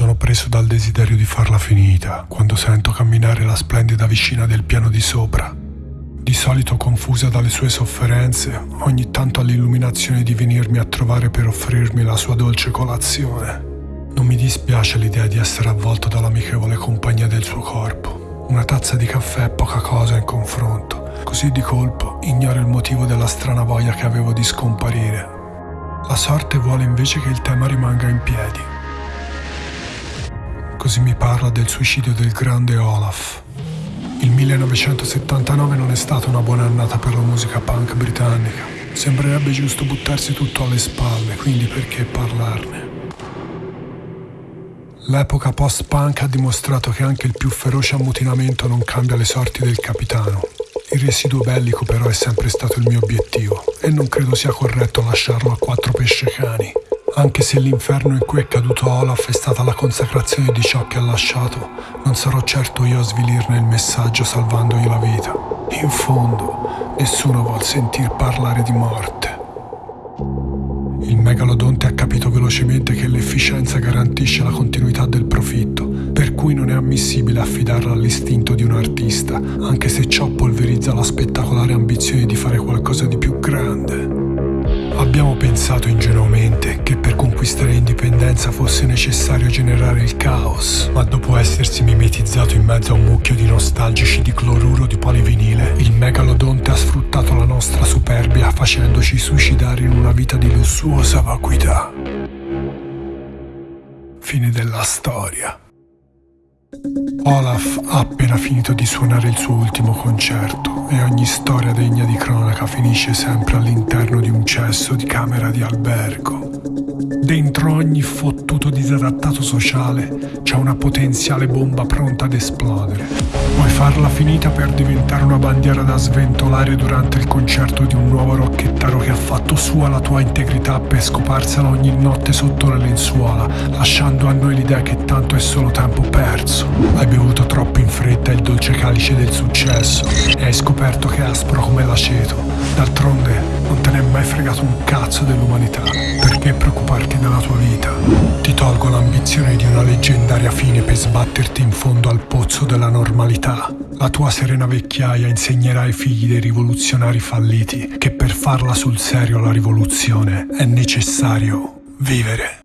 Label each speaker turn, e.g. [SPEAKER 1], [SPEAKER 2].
[SPEAKER 1] Sono preso dal desiderio di farla finita quando sento camminare la splendida vicina del piano di sopra. Di solito confusa dalle sue sofferenze, ogni tanto ha l'illuminazione di venirmi a trovare per offrirmi la sua dolce colazione. Non mi dispiace l'idea di essere avvolto dall'amichevole compagnia del suo corpo. Una tazza di caffè è poca cosa in confronto. Così di colpo ignoro il motivo della strana voglia che avevo di scomparire. La sorte vuole invece che il tema rimanga in piedi Così mi parla del suicidio del grande Olaf. Il 1979 non è stata una buona annata per la musica punk britannica. Sembrerebbe giusto buttarsi tutto alle spalle, quindi perché parlarne? L'epoca post-punk ha dimostrato che anche il più feroce ammutinamento non cambia le sorti del capitano. Il residuo bellico però è sempre stato il mio obiettivo e non credo sia corretto lasciarlo a quattro pesce cani. Anche se l'inferno in cui è caduto Olaf è stata la consacrazione di ciò che ha lasciato, non sarò certo io a svilirne il messaggio salvandogli la vita. In fondo, nessuno vuol sentir parlare di morte. Il megalodonte ha capito velocemente che l'efficienza garantisce la continuità del profitto, per cui non è ammissibile affidarla all'istinto di un artista, anche se ciò polverizza la spettacolare ambizione di fare qualcosa di più grande. Abbiamo pensato ingenuamente conquistare indipendenza fosse necessario generare il caos, ma dopo essersi mimetizzato in mezzo a un mucchio di nostalgici di cloruro di polivinile, il megalodonte ha sfruttato la nostra superbia facendoci suicidare in una vita di lussuosa vacuità. Fine della storia. Olaf ha appena finito di suonare il suo ultimo concerto e ogni storia degna di cronaca finisce sempre all'interno di un cesso di camera di albergo. Dentro ogni fottuto disadattato sociale c'è una potenziale bomba pronta ad esplodere. Vuoi farla finita per diventare una bandiera da sventolare durante il concerto di un nuovo rocchettaro che ha fatto sua la tua integrità per scoparsela ogni notte sotto le lenzuola, lasciando a noi l'idea che tanto è solo tempo perso. Hai bevuto troppo in fretta il dolce calice del successo e hai scoperto che è aspro come l'aceto. D'altronde non te ne è mai fregato un cazzo dell'umanità. Perché preoccuparti della tua vita? Ti tolgo l'ambizione di una leggendaria fine per sbatterti in fondo al pozzo della normalità. La tua serena vecchiaia insegnerà ai figli dei rivoluzionari falliti che per farla sul serio la rivoluzione è necessario vivere.